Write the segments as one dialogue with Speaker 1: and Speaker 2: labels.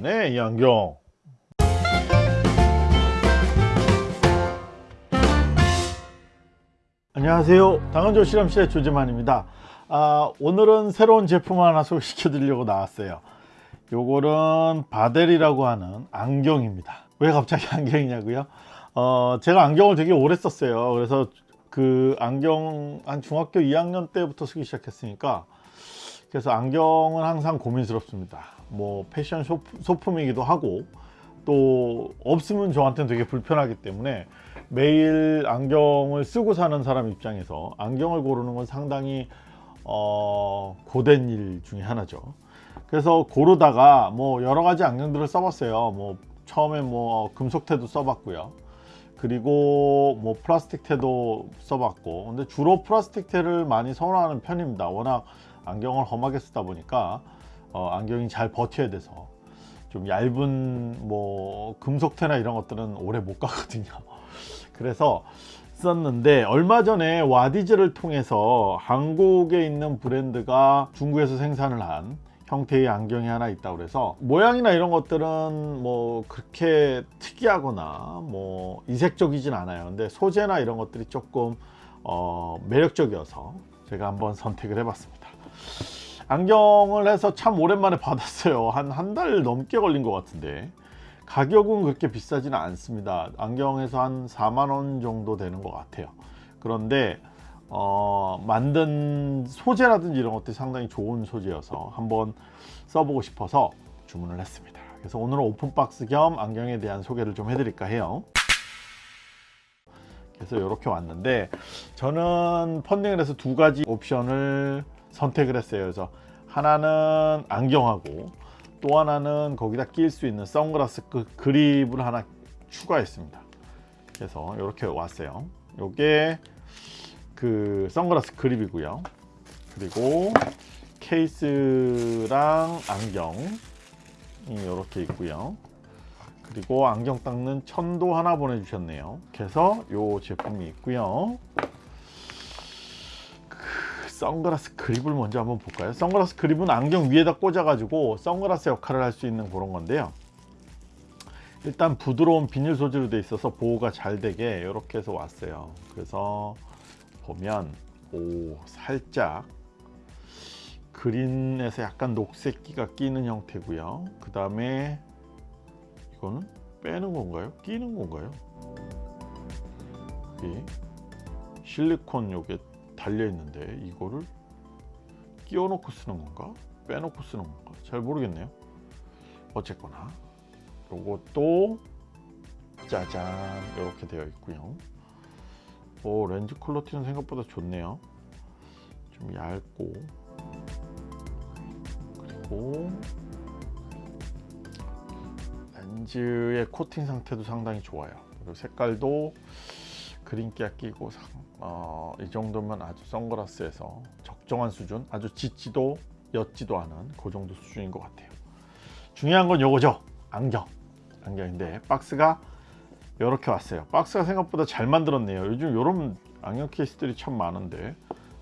Speaker 1: 좋네 이 안경. 안녕하세요. 당근조 실험실의 조재만입니다. 아, 오늘은 새로운 제품 하나 소개시켜 드리려고 나왔어요. 요거는 바델이라고 하는 안경입니다. 왜 갑자기 안경이냐고요? 어, 제가 안경을 되게 오래 썼어요. 그래서 그 안경 한 중학교 2학년 때부터 쓰기 시작했으니까 그래서 안경은 항상 고민스럽습니다. 뭐 패션 소품이기도 하고 또 없으면 저한테는 되게 불편하기 때문에 매일 안경을 쓰고 사는 사람 입장에서 안경을 고르는 건 상당히 어, 고된 일 중에 하나죠. 그래서 고르다가 뭐 여러 가지 안경들을 써봤어요. 뭐 처음에 뭐 금속태도 써봤고요. 그리고 뭐 플라스틱 태도 써봤고. 근데 주로 플라스틱 태를 많이 선호하는 편입니다. 워낙 안경을 험하게 쓰다 보니까 어, 안경이 잘 버텨야 돼서 좀 얇은 뭐 금속태나 이런 것들은 오래 못 가거든요. 그래서 썼는데 얼마 전에 와디즈를 통해서 한국에 있는 브랜드가 중국에서 생산을 한 형태의 안경이 하나 있다고 그래서 모양이나 이런 것들은 뭐 그렇게 특이하거나 뭐 이색적이진 않아요. 근데 소재나 이런 것들이 조금 어 매력적이어서 제가 한번 선택을 해 봤습니다 안경을 해서 참 오랜만에 받았어요. 한 한 달 넘게 걸린 것 같은데. 가격은 그렇게 비싸지는 않습니다. 안경에서 한 4만원 정도 되는 것 같아요. 그런데 어, 만든 소재라든지 이런 것들이 상당히 좋은 소재여서 한번 써보고 싶어서 주문을 했습니다. 그래서 오늘은 오픈박스 겸 안경에 대한 소개를 좀 해드릴까 해요. 그래서 이렇게 왔는데 저는 펀딩을 해서 두 가지 옵션을 선택을 했어요. 그래서 하나는 안경하고 또 하나는 거기다 낄 수 있는 선글라스 그 그립을 하나 추가했습니다. 그래서 이렇게 왔어요. 요게 그 선글라스 그립이고요. 그리고 케이스랑 안경이 이렇게 있고요. 그리고 안경 닦는 천도 하나 보내주셨네요. 그래서 요 제품이 있고요 선글라스 그립을 먼저 한번 볼까요? 선글라스 그립은 안경 위에다 꽂아 가지고 선글라스 역할을 할 수 있는 그런 건데요. 일단 부드러운 비닐 소재로 되어 있어서 보호가 잘 되게 이렇게 해서 왔어요. 그래서 보면 오 살짝 그린에서 약간 녹색기가 끼는 형태고요. 그 다음에 이거는 빼는 건가요? 끼는 건가요? 이 실리콘 요게 달려 있는데 이거를 끼워 놓고 쓰는 건가? 빼놓고 쓰는 건가? 잘 모르겠네요. 어쨌거나 요것도 짜잔 이렇게 되어 있고요. 오 렌즈 퀄러티는 생각보다 좋네요. 좀 얇고. 그리고 렌즈의 코팅 상태도 상당히 좋아요. 그리고 색깔도 그린기가 끼고 어, 이 정도면 아주 선글라스에서 적정한 수준 아주 짙지도 옅지도 않은 그 정도 수준인 것 같아요. 중요한 건 요거죠. 안경. 안경인데 박스가 이렇게 왔어요. 박스가 생각보다 잘 만들었네요. 요즘 이런 안경 케이스들이 참 많은데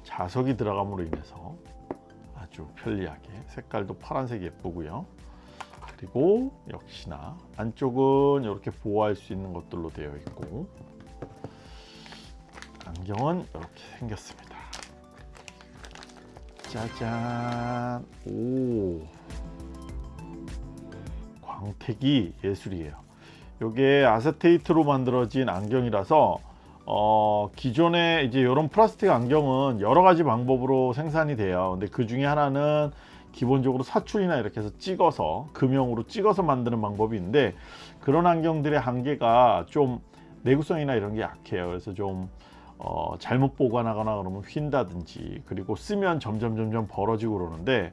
Speaker 1: 자석이 들어감으로 인해서 아주 편리하게 색깔도 파란색 예쁘고요. 그리고 역시나 안쪽은 이렇게 보호할 수 있는 것들로 되어 있고 안경은 이렇게 생겼습니다. 짜잔. 오. 광택이 예술이에요. 이게 아세테이트로 만들어진 안경이라서 어, 기존에 이제 이런 플라스틱 안경은 여러 가지 방법으로 생산이 돼요. 근데 그 중에 하나는 기본적으로 사출이나 이렇게 해서 찍어서 금형으로 찍어서 만드는 방법이 있는데 그런 안경들의 한계가 좀 내구성이나 이런 게 약해요. 그래서 좀 어, 잘못 보관하거나 그러면 휜다든지 그리고 쓰면 점점 점점 벌어지고 그러는데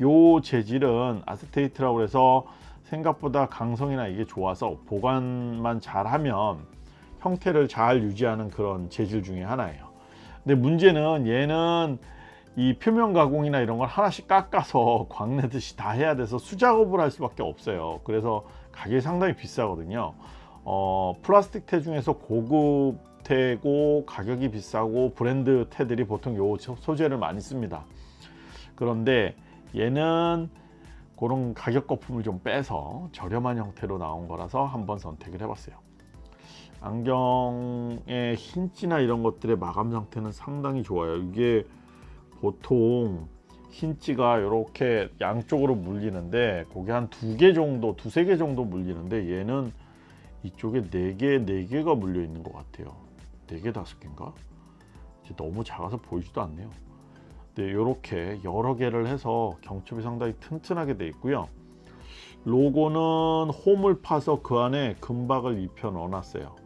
Speaker 1: 요 재질은 아세테이트라고 해서 생각보다 강성이나 이게 좋아서 보관만 잘하면 형태를 잘 유지하는 그런 재질 중에 하나예요. 근데 문제는 얘는 이 표면 가공이나 이런 걸 하나씩 깎아서 광내듯이 다 해야 돼서 수작업을 할 수밖에 없어요. 그래서 가격이 상당히 비싸거든요. 어, 플라스틱 태 중에서 고급 태고 가격이 비싸고 브랜드 태들이 보통 요 소재를 많이 씁니다 그런데 얘는 그 그런 가격 거품을 좀 빼서 저렴한 형태로 나온 거라서 한번 선택을 해봤어요. 안경의 흰지나 이런 것들의 마감 상태는 상당히 좋아요. 이게 보통 흰지가 이렇게 양쪽으로 물리는데 그게 한 두 개 정도, 두세 개 정도 물리는데 얘는 이쪽에 네 개, 네 개가 물려 있는 것 같아요. 네 개, 다섯 개인가? 너무 작아서 보이지도 않네요. 네, 이렇게 여러 개를 해서 경첩이 상당히 튼튼하게 되어 있고요. 로고는 홈을 파서 그 안에 금박을 입혀 넣어 놨어요.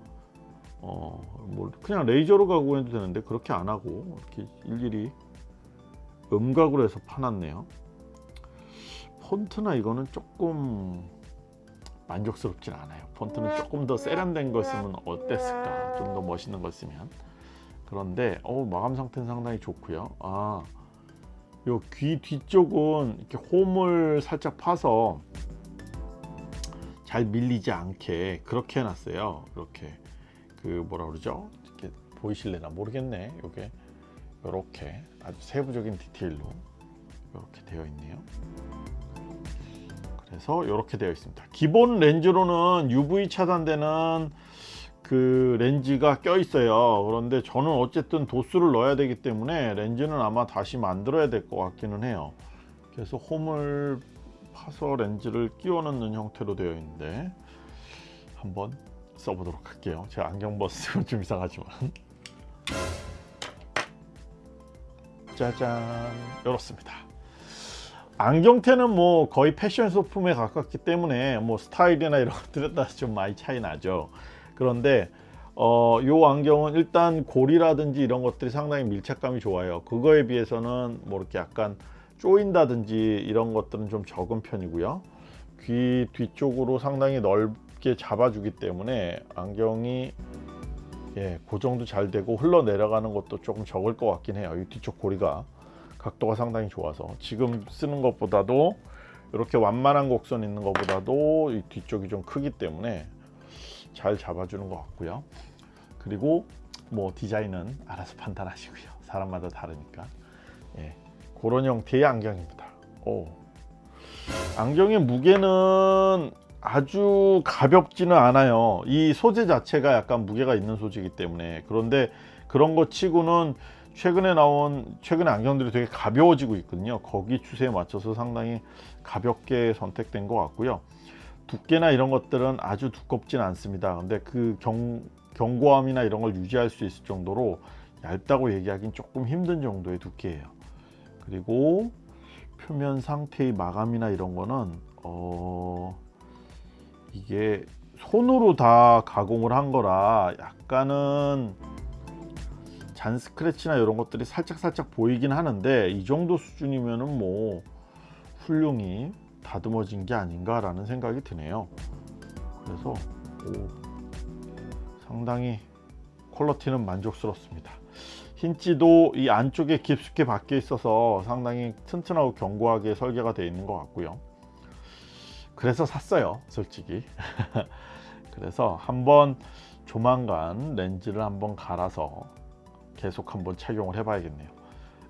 Speaker 1: 어, 뭐 그냥 레이저로 가공해도 되는데 그렇게 안 하고 이렇게 일일이 음각으로 해서 파놨네요. 폰트나 이거는 조금 만족스럽진 않아요. 폰트는 조금 더 세련된 거 쓰면 어땠을까? 좀 더 멋있는 거 쓰면. 그런데 어 마감 상태는 상당히 좋고요. 아, 요 귀 뒤쪽은 이렇게 홈을 살짝 파서 잘 밀리지 않게 그렇게 해놨어요. 이렇게 그 뭐라 그러죠? 이렇게 보이실래나 모르겠네. 요게 이렇게 아주 세부적인 디테일로 이렇게 되어 있네요. 그래서 이렇게 되어 있습니다. 기본 렌즈로는 UV 차단되는 그 렌즈가 껴 있어요. 그런데 저는 어쨌든 도수를 넣어야 되기 때문에 렌즈는 아마 다시 만들어야 될 것 같기는 해요. 그래서 홈을 파서 렌즈를 끼워 넣는 형태로 되어 있는데 한번 써보도록 할게요. 제가 안경 벗으면 좀 이상하지만 짜잔 이렇습니다. 안경테는 뭐 거의 패션 소품에 가깝기 때문에 뭐 스타일이나 이런 것들에 따라서 좀 많이 차이 나죠. 그런데 어, 요 안경은 일단 고리라든지 이런 것들이 상당히 밀착감이 좋아요. 그거에 비해서는 뭐 이렇게 약간 쪼인다든지 이런 것들은 좀 적은 편이고요. 귀 뒤쪽으로 상당히 넓게 잡아주기 때문에 안경이 예, 고정도 잘 되고 흘러내려가는 것도 조금 적을 것 같긴 해요. 이 뒤쪽 고리가 각도가 상당히 좋아서 지금 쓰는 것보다도 이렇게 완만한 곡선 있는 것보다도 이 뒤쪽이 좀 크기 때문에 잘 잡아주는 것 같고요. 그리고 뭐 디자인은 알아서 판단하시고요. 사람마다 다르니까 예, 그런 형태의 안경입니다. 오. 안경의 무게는 아주 가볍지는 않아요. 이 소재 자체가 약간 무게가 있는 소재이기 때문에 그런데 그런 것 치고는 최근에 나온 최근에 안경들이 되게 가벼워지고 있거든요. 거기 추세에 맞춰서 상당히 가볍게 선택된 것 같고요. 두께나 이런 것들은 아주 두껍진 않습니다. 근데 그 경, 견고함이나 이런 걸 유지할 수 있을 정도로 얇다고 얘기하기는 조금 힘든 정도의 두께예요. 그리고 표면 상태의 마감이나 이런 거는 어 이게 손으로 다 가공을 한 거라 약간은 잔 스크래치나 이런 것들이 살짝 살짝 보이긴 하는데 이 정도 수준이면은 뭐 훌륭히 다듬어진 게 아닌가 라는 생각이 드네요. 그래서 오, 상당히 퀄러티는 만족스럽습니다. 흰지도 이 안쪽에 깊숙이 박혀 있어서 상당히 튼튼하고 견고하게 설계가 되어 있는 것 같고요. 그래서 샀어요 솔직히. 그래서 한번 조만간 렌즈를 한번 갈아서 계속 한번 착용을 해 봐야겠네요.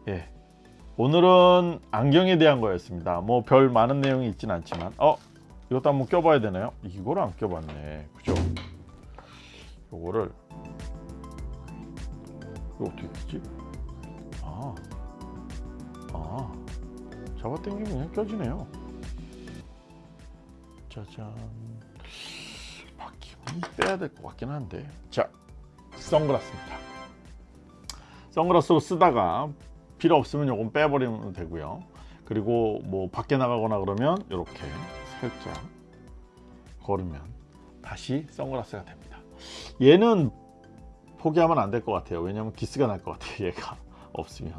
Speaker 1: 예. 오늘은 안경에 대한 거였습니다. 뭐 별 많은 내용이 있진 않지만. 어 이것도 한번 껴봐야 되나요? 이걸 안 껴봤네. 그죠? 요거를. 이거 어떻게 끼지? 아, 아. 잡아당기면 그냥 껴지네요. 짜잔. 바퀴는 빼야 될 것 같긴 한데. 자 선글라스입니다 선글라스로 쓰다가 필요 없으면 요건 빼버리면 되고요. 그리고 뭐 밖에 나가거나 그러면 이렇게 살짝 걸으면 다시 선글라스가 됩니다. 얘는 포기하면 안 될 것 같아요. 왜냐면 기스가 날 것 같아요 얘가. 없으면.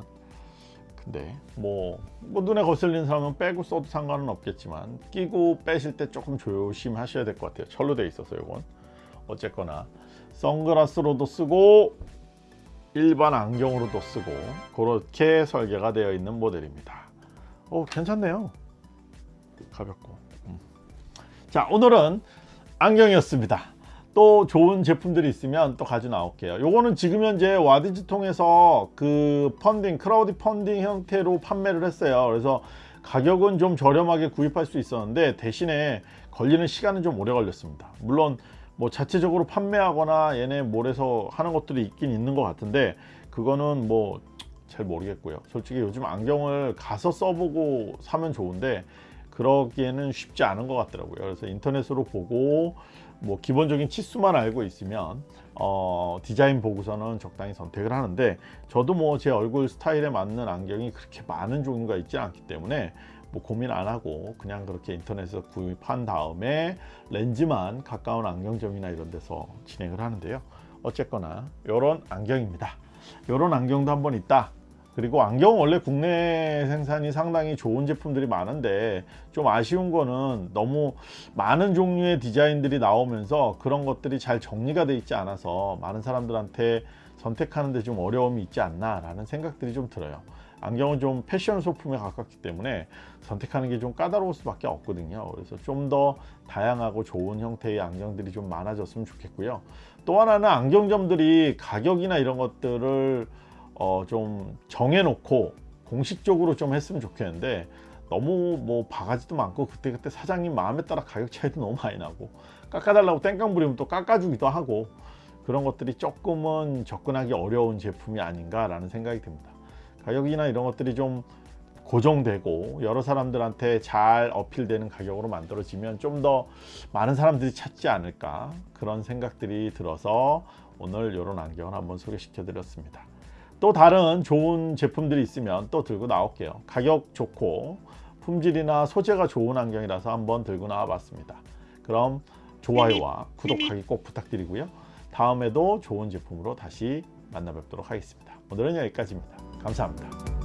Speaker 1: 근데 뭐, 뭐 눈에 거슬리는 사람은 빼고 써도 상관은 없겠지만 끼고 빼실 때 조금 조심하셔야 될 것 같아요. 철로 돼 있어서 이건. 어쨌거나 선글라스로도 쓰고 일반 안경으로도 쓰고 그렇게 설계가 되어 있는 모델입니다. 오 괜찮네요. 가볍고. 음. 자 오늘은 안경이었습니다. 또 좋은 제품들이 있으면 또 가져 나올게요. 요거는 지금 현재 와디즈 통해서 그 펀딩 크라우드 펀딩 형태로 판매를 했어요. 그래서 가격은 좀 저렴하게 구입할 수 있었는데 대신에 걸리는 시간은 좀 오래 걸렸습니다. 물론 뭐 자체적으로 판매하거나 얘네 몰에서 하는 것들이 있긴 있는 것 같은데 그거는 뭐 잘 모르겠고요. 솔직히 요즘 안경을 가서 써보고 사면 좋은데 그러기에는 쉽지 않은 것 같더라고요. 그래서 인터넷으로 보고 뭐 기본적인 치수만 알고 있으면 어, 디자인 보고서는 적당히 선택을 하는데 저도 뭐 제 얼굴 스타일에 맞는 안경이 그렇게 많은 종류가 있지 않기 때문에 뭐 고민 안 하고 그냥 그렇게 인터넷에서 구입한 다음에 렌즈만 가까운 안경점이나 이런 데서 진행을 하는데요. 어쨌거나 이런 안경입니다. 이런 안경도 한번 있다. 그리고 안경 원래 국내 생산이 상당히 좋은 제품들이 많은데 좀 아쉬운 거는 너무 많은 종류의 디자인들이 나오면서 그런 것들이 잘 정리가 돼 있지 않아서 많은 사람들한테 선택하는데 좀 어려움이 있지 않나 라는 생각들이 좀 들어요 안경은 좀 패션 소품에 가깝기 때문에 선택하는 게 좀 까다로울 수밖에 없거든요 그래서 좀 더 다양하고 좋은 형태의 안경들이 좀 많아졌으면 좋겠고요 또 하나는 안경점들이 가격이나 이런 것들을 어, 좀 정해놓고 공식적으로 좀 했으면 좋겠는데 너무 뭐 바가지도 많고 그때그때 사장님 마음에 따라 가격 차이도 너무 많이 나고 깎아달라고 땡깡 부리면 또 깎아주기도 하고 그런 것들이 조금은 접근하기 어려운 제품이 아닌가 라는 생각이 듭니다. 가격이나 이런 것들이 좀 고정되고 여러 사람들한테 잘 어필되는 가격으로 만들어지면 좀 더 많은 사람들이 찾지 않을까 그런 생각들이 들어서 오늘 이런 안경을 한번 소개시켜 드렸습니다. 또 다른 좋은 제품들이 있으면 또 들고 나올게요. 가격 좋고 품질이나 소재가 좋은 안경이라서 한번 들고 나와 봤습니다. 그럼 좋아요와 구독하기 꼭 부탁드리고요. 다음에도 좋은 제품으로 다시 만나 뵙도록 하겠습니다. 오늘은 여기까지입니다 감사합니다